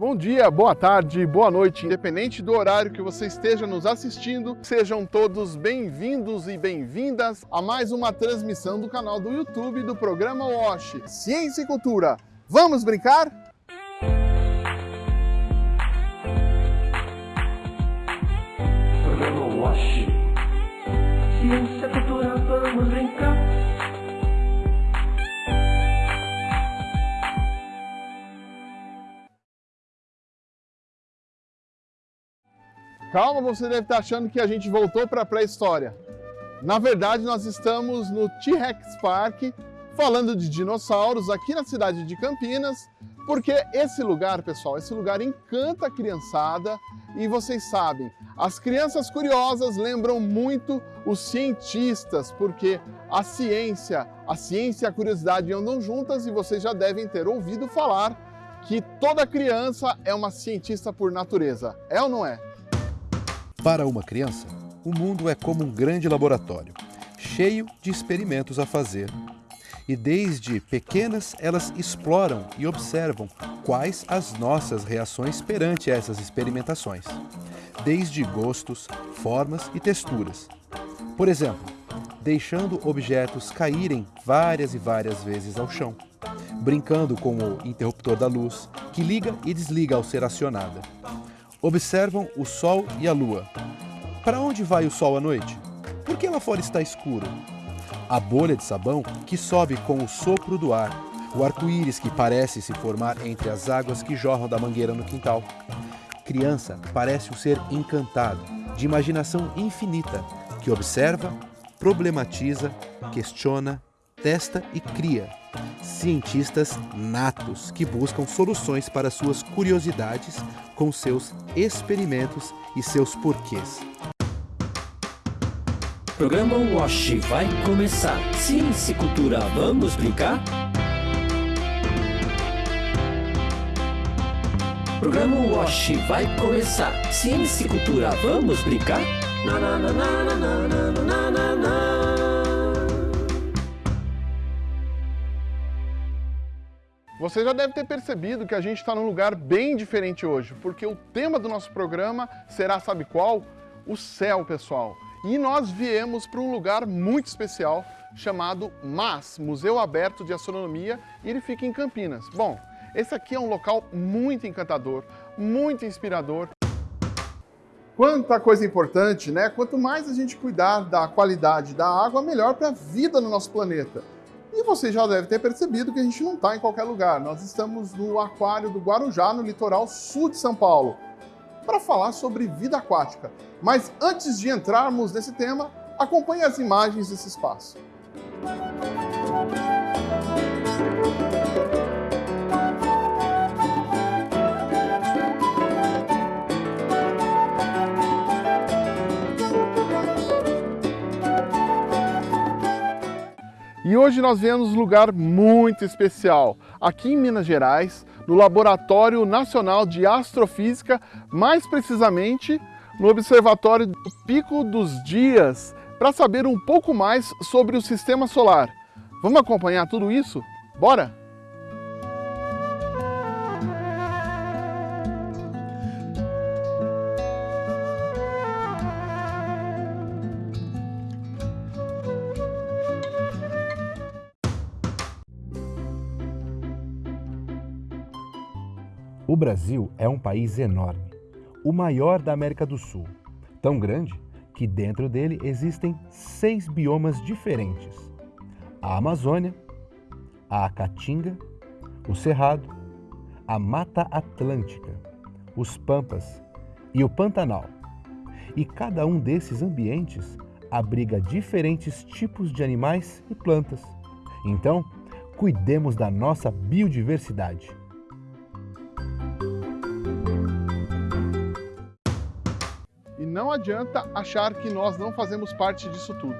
Bom dia, boa tarde, boa noite, independente do horário que você esteja nos assistindo, sejam todos bem-vindos e bem-vindas a mais uma transmissão do canal do YouTube do programa WASH Ciência e Cultura. Vamos brincar? Programa WASH Ciência e Cultura, vamos brincar Calma, você deve estar achando que a gente voltou para a pré-história. Na verdade, nós estamos no T-Rex Park, falando de dinossauros aqui na cidade de Campinas, porque esse lugar, pessoal, esse lugar encanta a criançada e vocês sabem, as crianças curiosas lembram muito os cientistas, porque a ciência, a ciência e a curiosidade andam juntas e vocês já devem ter ouvido falar que toda criança é uma cientista por natureza. É ou não é? Para uma criança, o mundo é como um grande laboratório, cheio de experimentos a fazer. E desde pequenas elas exploram e observam quais as nossas reações perante essas experimentações, desde gostos, formas e texturas. Por exemplo, deixando objetos caírem várias e várias vezes ao chão, brincando com o interruptor da luz, que liga e desliga ao ser acionada Observam o Sol e a Lua. Para onde vai o Sol à noite? Por que lá fora está escuro? A bolha de sabão que sobe com o sopro do ar. O arco-íris que parece se formar entre as águas que jorram da mangueira no quintal. Criança parece um ser encantado, de imaginação infinita, que observa, problematiza, questiona, testa e cria. Cientistas natos que buscam soluções para suas curiosidades com seus experimentos e seus porquês. Programa WASH vai começar. Ciência e cultura, vamos brincar? Programa WASH vai começar. Ciência e cultura, vamos brincar? Na, na, na, na, na, na, na, na, na. Você já deve ter percebido que a gente está num lugar bem diferente hoje, porque o tema do nosso programa será, sabe qual? O céu, pessoal. E nós viemos para um lugar muito especial chamado MAS, Museu Aberto de Astronomia, e ele fica em Campinas. Bom, esse aqui é um local muito encantador, muito inspirador. Quanta coisa importante, né? Quanto mais a gente cuidar da qualidade da água, melhor para a vida no nosso planeta. E você já deve ter percebido que a gente não está em qualquer lugar. Nós estamos no aquário do Guarujá, no litoral sul de São Paulo, para falar sobre vida aquática. Mas antes de entrarmos nesse tema, acompanhe as imagens desse espaço. E hoje nós viemos num lugar muito especial, aqui em Minas Gerais, no Laboratório Nacional de Astrofísica, mais precisamente no Observatório do Pico dos Dias, para saber um pouco mais sobre o Sistema Solar. Vamos acompanhar tudo isso? Bora? Brasil é um país enorme, o maior da América do Sul, tão grande que dentro dele existem seis biomas diferentes: a Amazônia, a Caatinga, o Cerrado, a Mata Atlântica, os Pampas e o Pantanal. E cada um desses ambientes abriga diferentes tipos de animais e plantas. Então, cuidemos da nossa biodiversidade. Adianta achar que nós não fazemos parte disso tudo.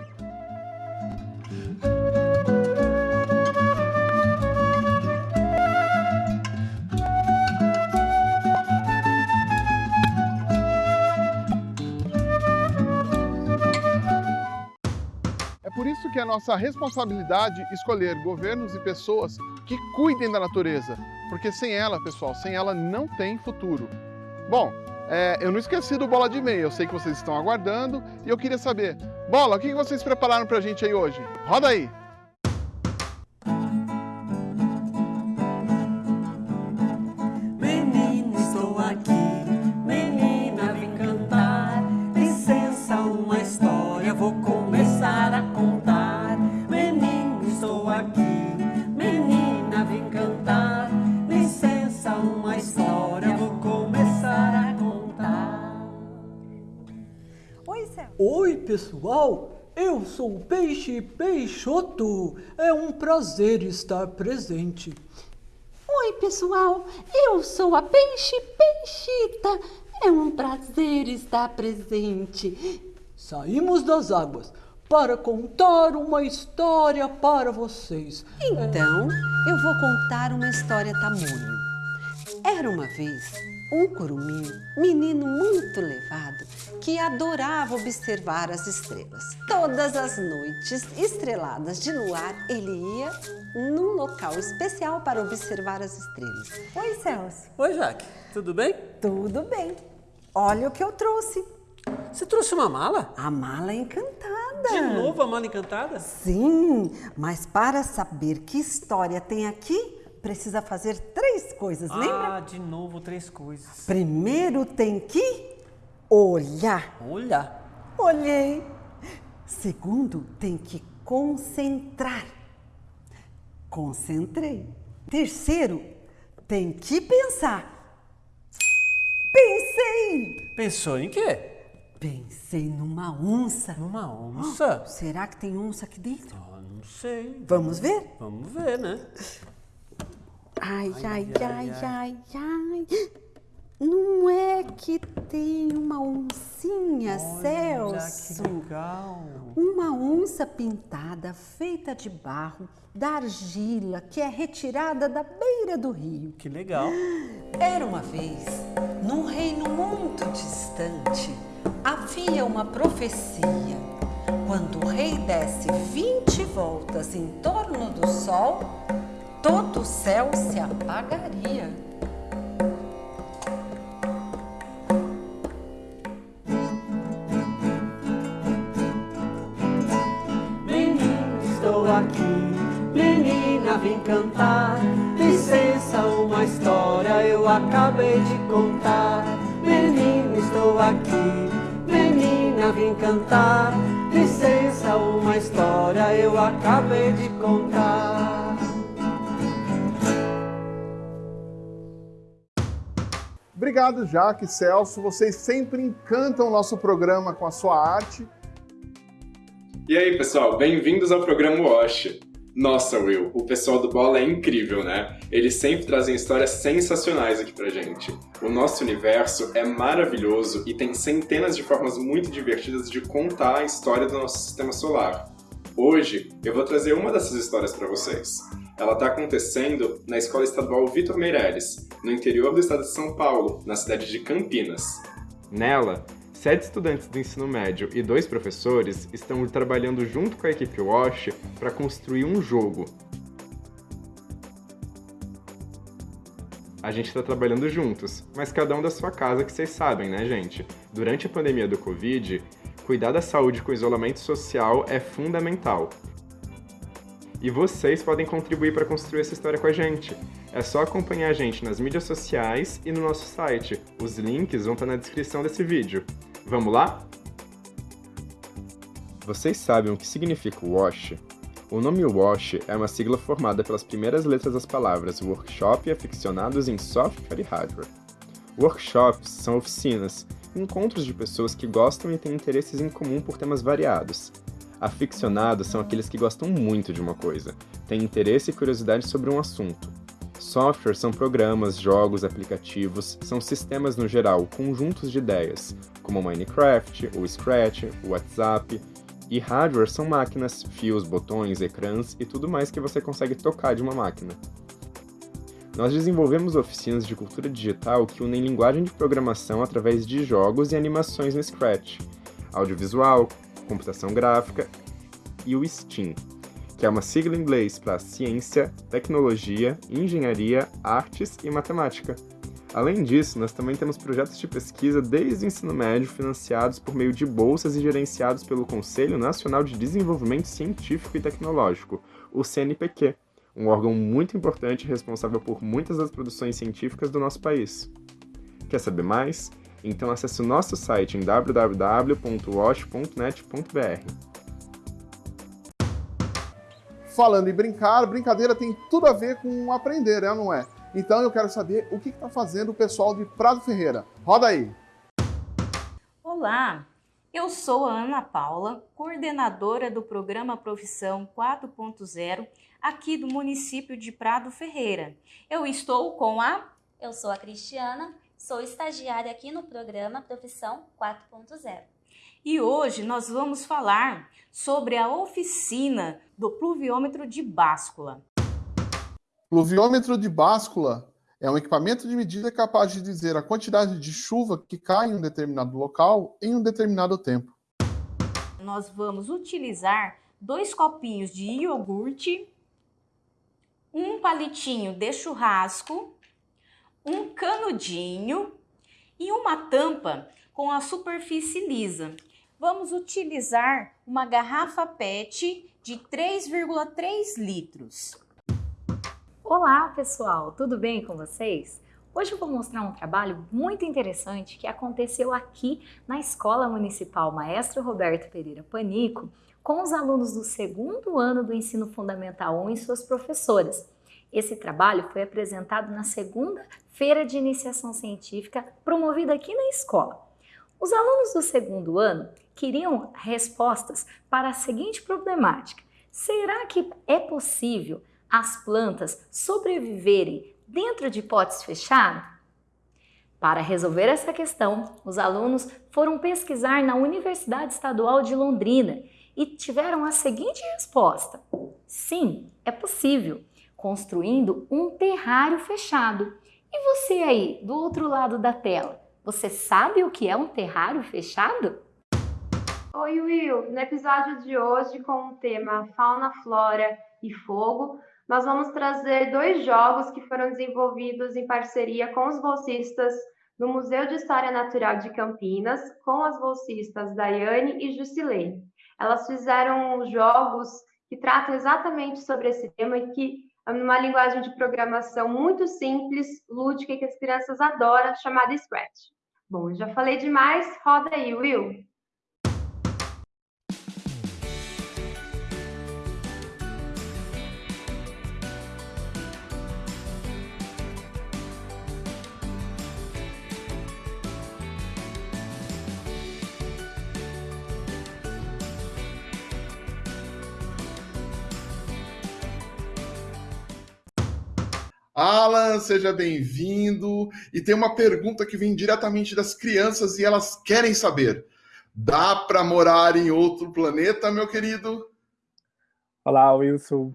É por isso que é nossa responsabilidade escolher governos e pessoas que cuidem da natureza, porque sem ela, pessoal, sem ela não tem futuro. Bom, é, eu não esqueci do Bola de Meia, eu sei que vocês estão aguardando e eu queria saber, Bola, o que vocês prepararam pra gente aí hoje? Roda aí! Pessoal! Eu sou o Peixe Peixoto. É um prazer estar presente. Oi, pessoal! Eu sou a Peixe Peixita. É um prazer estar presente. Saímos das águas para contar uma história para vocês. Então, eu vou contar uma história tamanho. Era uma vez um curumim, menino muito levado, que adorava observar as estrelas. Todas as noites estreladas de luar, ele ia num local especial para observar as estrelas. Oi, Celso. Oi, Jaque. Tudo bem? Tudo bem. Olha o que eu trouxe. Você trouxe uma mala? A mala encantada. De novo a mala encantada? Sim, mas para saber que história tem aqui, precisa fazer três coisas, ah, lembra? Ah, de novo três coisas. Primeiro tem que olhar. Olhar. Olhei. Segundo, tem que concentrar. Concentrei. Terceiro, tem que pensar. Pensei. Pensou em quê? Pensei numa onça. Numa onça? Oh, será que tem onça aqui dentro? Ah, não sei. Vamos ver? Vamos ver, né? Ai, ai, ai, ai, ai. Não é que tem uma oncinha, Olha, Celso? Que legal. Uma onça pintada, feita de barro, da argila, que é retirada da beira do rio. Que legal. Era uma vez, num reino muito distante, havia uma profecia. Quando o rei desse 20 voltas em torno do sol, todo o céu se apagaria. Menino, estou aqui, menina, vim cantar. Licença, uma história eu acabei de contar. Menino, estou aqui, menina, vim cantar. Licença, uma história eu acabei de contar. Obrigado, Jaque, Celso. Vocês sempre encantam o nosso programa com a sua arte. E aí, pessoal, bem-vindos ao programa Wash. Nossa, Will, o pessoal do Bola é incrível, né? Eles sempre trazem histórias sensacionais aqui pra gente. O nosso universo é maravilhoso e tem centenas de formas muito divertidas de contar a história do nosso sistema solar. Hoje, eu vou trazer uma dessas histórias para vocês. Ela está acontecendo na Escola Estadual Vitor Meirelles, no interior do estado de São Paulo, na cidade de Campinas. Nela, sete estudantes do ensino médio e dois professores estão trabalhando junto com a equipe Wash para construir um jogo. A gente está trabalhando juntos, mas cada um da sua casa, que vocês sabem, né, gente? Durante a pandemia do Covid, cuidar da saúde com isolamento social é fundamental. E vocês podem contribuir para construir essa história com a gente. É só acompanhar a gente nas mídias sociais e no nosso site. Os links vão estar na descrição desse vídeo. Vamos lá? Vocês sabem o que significa WASH? O nome WASH é uma sigla formada pelas primeiras letras das palavras Workshop e Aficionados em Software e Hardware. Workshops são oficinas, encontros de pessoas que gostam e têm interesses em comum por temas variados. Aficionados são aqueles que gostam muito de uma coisa, têm interesse e curiosidade sobre um assunto. Software são programas, jogos, aplicativos, são sistemas no geral, conjuntos de ideias, como Minecraft, o Scratch, o WhatsApp. E hardware são máquinas, fios, botões, ecrãs e tudo mais que você consegue tocar de uma máquina. Nós desenvolvemos oficinas de cultura digital que unem linguagem de programação através de jogos e animações no Scratch, audiovisual, computação gráfica e o Steam. que é uma sigla em inglês para ciência, tecnologia, engenharia, artes e matemática. Além disso, nós também temos projetos de pesquisa desde o ensino médio financiados por meio de bolsas e gerenciados pelo Conselho Nacional de Desenvolvimento Científico e Tecnológico, o CNPq, um órgão muito importante responsável por muitas das produções científicas do nosso país. Quer saber mais? Então acesse o nosso site em www.wash.net.br. Falando em brincar, brincadeira tem tudo a ver com aprender, é ou não é? Então eu quero saber o que está fazendo o pessoal de Prado Ferreira. Roda aí! Olá, eu sou a Ana Paula, coordenadora do programa Profissão 4.0 aqui do município de Prado Ferreira. Eu estou com a. Eu sou a Cristiana, sou estagiária aqui no programa Profissão 4.0. E hoje nós vamos falar sobre a oficina do pluviômetro de báscula. Pluviômetro de báscula é um equipamento de medida capaz de dizer a quantidade de chuva que cai em um determinado local em um determinado tempo. Nós vamos utilizar dois copinhos de iogurte, um palitinho de churrasco, um canudinho e uma tampa com a superfície lisa. Vamos utilizar uma garrafa PET de 3,3 litros. Olá pessoal, tudo bem com vocês? Hoje eu vou mostrar um trabalho muito interessante que aconteceu aqui na Escola Municipal Maestro Roberto Pereira Panico com os alunos do segundo ano do Ensino Fundamental 1 e suas professoras. Esse trabalho foi apresentado na segunda Feira de Iniciação Científica promovida aqui na escola. Os alunos do segundo ano queriam respostas para a seguinte problemática. Será que é possível as plantas sobreviverem dentro de potes fechados? Para resolver essa questão, os alunos foram pesquisar na Universidade Estadual de Londrina e tiveram a seguinte resposta: sim, é possível, construindo um terrário fechado. E você aí, do outro lado da tela, você sabe o que é um terrário fechado? Oi, Will! No episódio de hoje, com o tema Fauna, Flora e Fogo, nós vamos trazer dois jogos que foram desenvolvidos em parceria com os bolsistas do Museu de História Natural de Campinas, com as bolsistas Daiane e Jusilene. Elas fizeram jogos que tratam exatamente sobre esse tema e que, numa linguagem de programação muito simples, lúdica e que as crianças adoram, chamada Scratch. Bom, já falei demais, roda aí, Will! Alan, seja bem-vindo. E tem uma pergunta que vem diretamente das crianças e elas querem saber: dá para morar em outro planeta, meu querido? Olá, Wilson.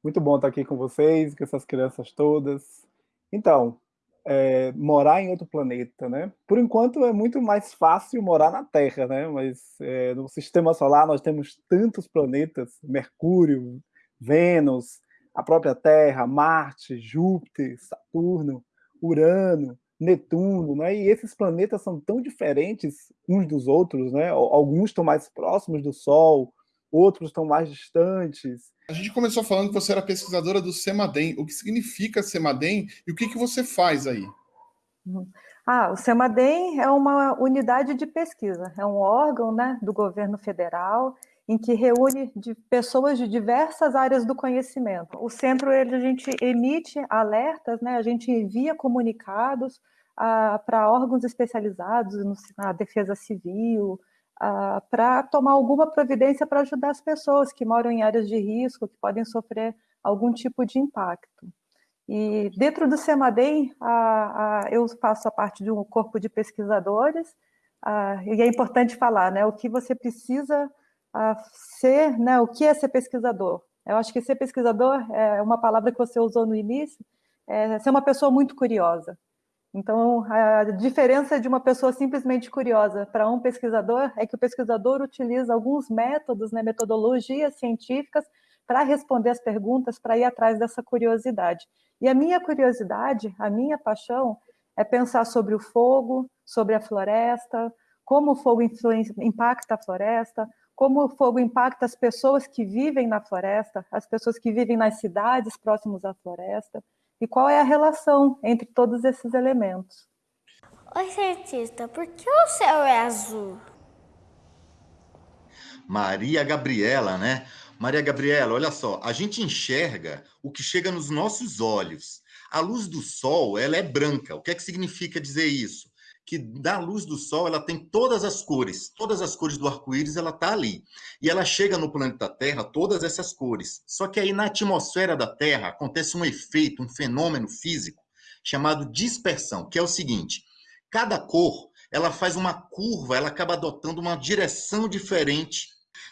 Muito bom estar aqui com vocês, com essas crianças todas. Então, é, morar em outro planeta, né? Por enquanto é muito mais fácil morar na Terra, né? Mas é, no Sistema Solar nós temos tantos planetas: Mercúrio, Vênus, a própria Terra, Marte, Júpiter, Saturno, Urano, Netuno, né? E esses planetas são tão diferentes uns dos outros, né? Alguns estão mais próximos do Sol, outros estão mais distantes. A gente começou falando que você era pesquisadora do CEMADEM. O que significa CEMADEM e o que, que você faz aí? Uhum. Ah, o CEMADEM é uma unidade de pesquisa, é um órgão né, do governo federal em que reúne de pessoas de diversas áreas do conhecimento. O centro, ele, a gente emite alertas, né, a gente envia comunicados ah, para órgãos especializados no, na defesa civil, ah, para tomar alguma providência para ajudar as pessoas que moram em áreas de risco, que podem sofrer algum tipo de impacto. E dentro do CEMADEM, ah, eu faço a parte de um corpo de pesquisadores, e é importante falar, né, o que você precisa a ser, né, o que é ser pesquisador? Eu acho que ser pesquisador é uma palavra que você usou no início, é ser uma pessoa muito curiosa. Então, a diferença de uma pessoa simplesmente curiosa para um pesquisador é que o pesquisador utiliza alguns métodos, né, metodologias científicas para responder as perguntas, para ir atrás dessa curiosidade. E a minha curiosidade, a minha paixão, é pensar sobre o fogo, sobre a floresta, como o fogo impacta a floresta, como o fogo impacta as pessoas que vivem na floresta, as pessoas que vivem nas cidades próximas à floresta, e qual é a relação entre todos esses elementos. Oi, cientista, por que o céu é azul? Maria Gabriela, né? Maria Gabriela, olha só, a gente enxerga o que chega nos nossos olhos. A luz do sol, ela é branca. O que é que significa dizer isso? Que da luz do sol, ela tem todas as cores, todas as cores do arco-íris, ela tá ali. E ela chega no planeta Terra, todas essas cores. Só que aí na atmosfera da Terra acontece um efeito, um fenômeno físico chamado dispersão, que é o seguinte: Cada cor, ela faz uma curva, ela acaba adotando uma direção diferente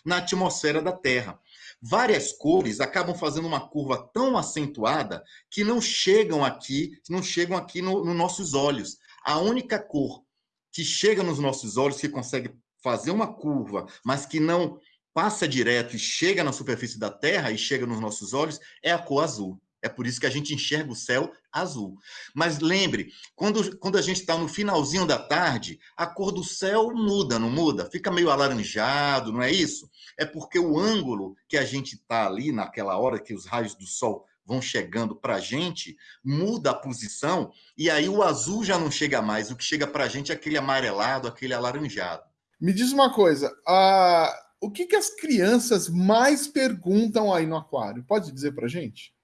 na atmosfera da Terra. Várias cores acabam fazendo uma curva tão acentuada que não chegam aqui, não chegam aqui nos no nossos olhos. A única cor que chega nos nossos olhos, que consegue fazer uma curva, mas que não passa direto e chega na superfície da Terra e chega nos nossos olhos, é a cor azul. É por isso que a gente enxerga o céu azul. Mas lembre, quando, quando a gente está no finalzinho da tarde, a cor do céu muda, não muda? Fica meio alaranjado, não é isso? É porque o ângulo que a gente está ali, naquela hora que os raios do sol vão chegando para a gente, muda a posição, e aí o azul já não chega mais. O que chega para a gente é aquele amarelado, aquele alaranjado. Me diz uma coisa, uh, o que, que as crianças mais perguntam aí no aquário? Pode dizer para a gente?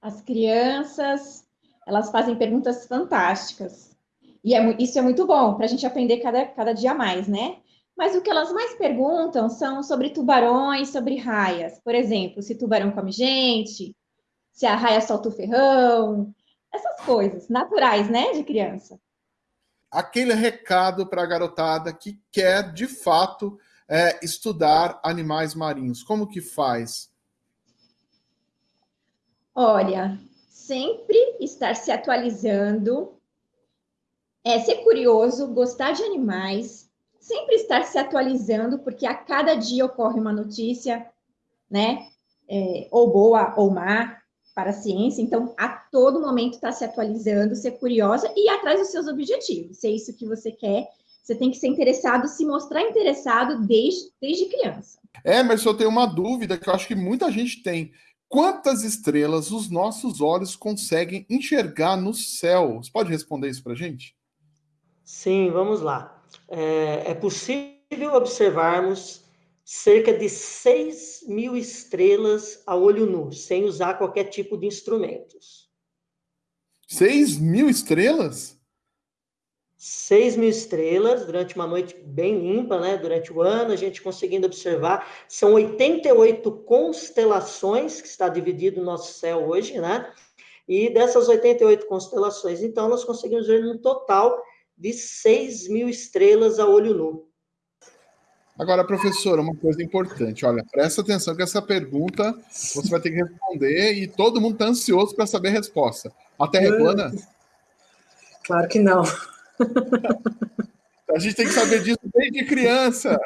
As crianças, elas fazem perguntas fantásticas. E é, isso é muito bom para a gente aprender cada, cada dia mais, né? Mas o que elas mais perguntam são sobre tubarões, sobre raias. Por exemplo, se tubarão come gente, se a raia solta o ferrão, essas coisas naturais, né, de criança. Aquele recado para a garotada que quer, de fato, é, estudar animais marinhos. Como que faz? Olha, sempre estar se atualizando, é ser curioso, gostar de animais, sempre estar se atualizando, porque a cada dia ocorre uma notícia, né? É, ou boa ou má para a ciência, então a todo momento está se atualizando, ser curiosa e ir atrás dos seus objetivos. Se é isso que você quer, você tem que ser interessado, se mostrar interessado desde, desde criança. É, mas eu tenho uma dúvida que eu acho que muita gente tem. Quantas estrelas os nossos olhos conseguem enxergar no céu? Você pode responder isso para a gente? Sim, vamos lá. É, é, possível observarmos cerca de 6 mil estrelas a olho nu, sem usar qualquer tipo de instrumentos. 6 mil estrelas? 6 mil estrelas durante uma noite bem limpa, né? Durante o ano, a gente conseguindo observar. São 88 constelações que está dividido o nosso céu hoje, né? E dessas 88 constelações, então, nós conseguimos ver um total de 6 mil estrelas a olho nu. Agora, professora, uma coisa importante. Olha, presta atenção que essa pergunta você vai ter que responder e todo mundo está ansioso para saber a resposta. A Terra é plana? Claro que não. A gente tem que saber disso desde criança.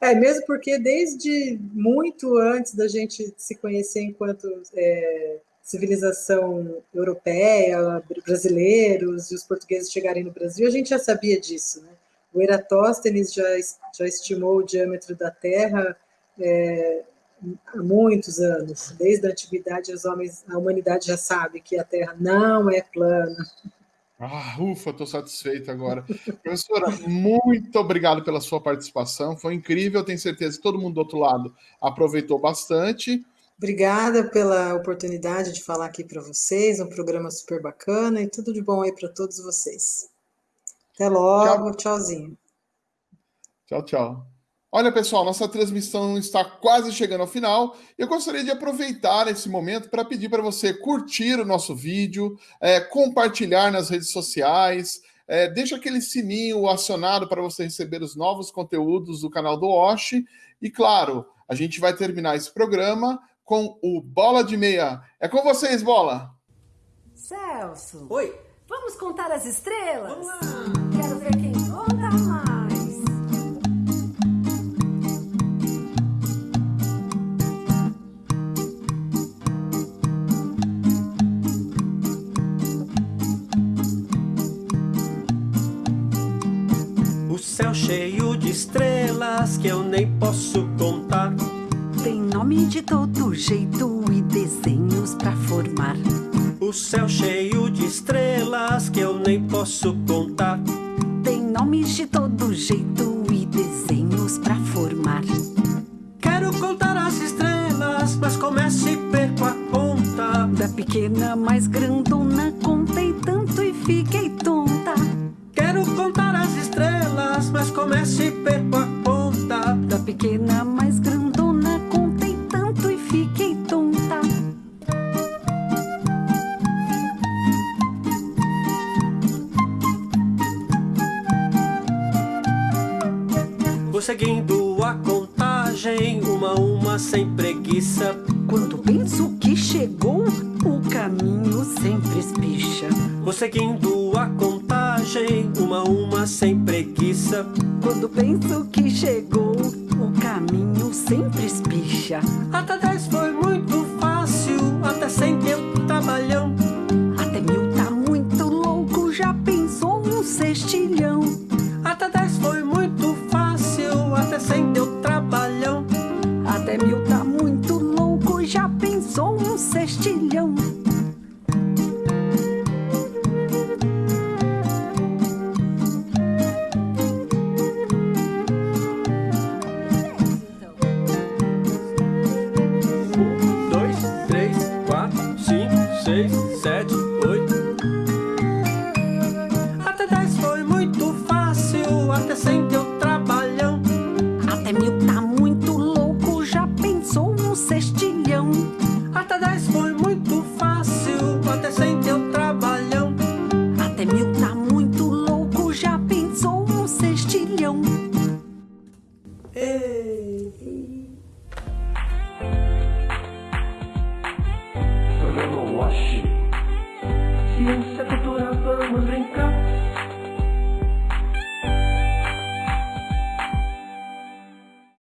É, mesmo porque desde muito antes da gente se conhecer enquanto é, civilização europeia, brasileiros e os portugueses chegarem no Brasil, a gente já sabia disso. Né? O Eratóstenes já, já estimou o diâmetro da Terra é, há muitos anos. Desde a antiguidade, os homens, a humanidade já sabe que a Terra não é plana. Ah, ufa, estou satisfeito agora. Professora, muito obrigado pela sua participação. Foi incrível, tenho certeza que todo mundo do outro lado aproveitou bastante. Obrigada pela oportunidade de falar aqui para vocês, um programa super bacana e tudo de bom aí para todos vocês. Até logo, tchau. tchauzinho. Tchau, tchau. Olha, pessoal, nossa transmissão está quase chegando ao final. Eu gostaria de aproveitar esse momento para pedir para você curtir o nosso vídeo, é, compartilhar nas redes sociais, é, deixa aquele sininho acionado para você receber os novos conteúdos do canal do Osh. E claro, a gente vai terminar esse programa com o Bola de Meia. É com vocês, Bola! Celso! Oi! Vamos contar as estrelas? Vamos lá! Quero ver quem conta mais! O céu cheio de estrelas que eu nem posso contar nome de todo jeito e desenhos pra formar. O céu cheio de estrelas que eu nem posso contar. Tem nomes de todo jeito e desenhos pra formar. Quero contar as estrelas, mas comece e perco a conta. Da pequena mais grande sempre espicha. Vou seguindo a contagem, uma a uma sem preguiça. Quando penso que chegou